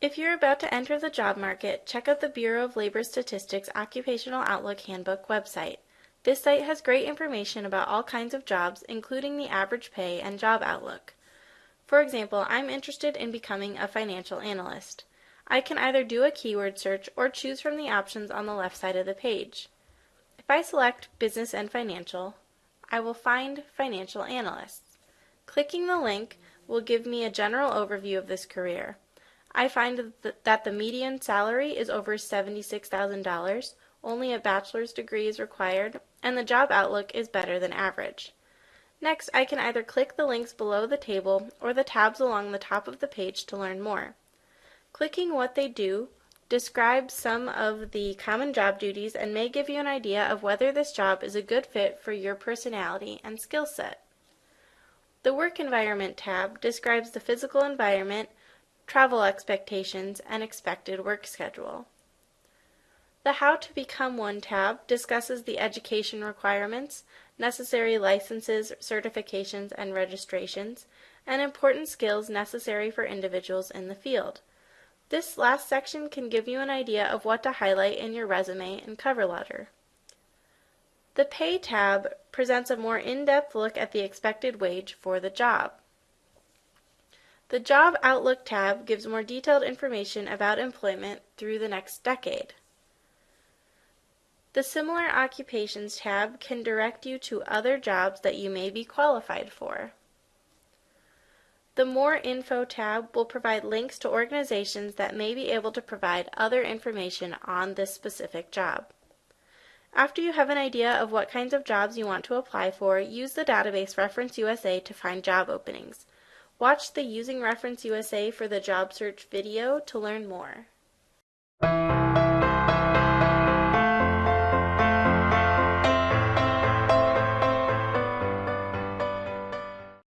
If you're about to enter the job market, check out the Bureau of Labor Statistics Occupational Outlook Handbook website. This site has great information about all kinds of jobs, including the average pay and job outlook. For example, I'm interested in becoming a financial analyst. I can either do a keyword search or choose from the options on the left side of the page. If I select Business and Financial, I will find Financial Analysts. Clicking the link will give me a general overview of this career. I find that the median salary is over $76,000, only a bachelor's degree is required, and the job outlook is better than average. Next, I can either click the links below the table or the tabs along the top of the page to learn more. Clicking what they do describes some of the common job duties and may give you an idea of whether this job is a good fit for your personality and skill set. The Work Environment tab describes the physical environment, travel expectations, and expected work schedule. The How to Become One tab discusses the education requirements, necessary licenses, certifications, and registrations, and important skills necessary for individuals in the field. This last section can give you an idea of what to highlight in your resume and cover letter. The Pay tab presents a more in-depth look at the expected wage for the job. The Job Outlook tab gives more detailed information about employment through the next decade. The Similar Occupations tab can direct you to other jobs that you may be qualified for. The More Info tab will provide links to organizations that may be able to provide other information on this specific job. After you have an idea of what kinds of jobs you want to apply for, use the database Reference USA to find job openings. Watch the Using Reference USA for the job search video to learn more.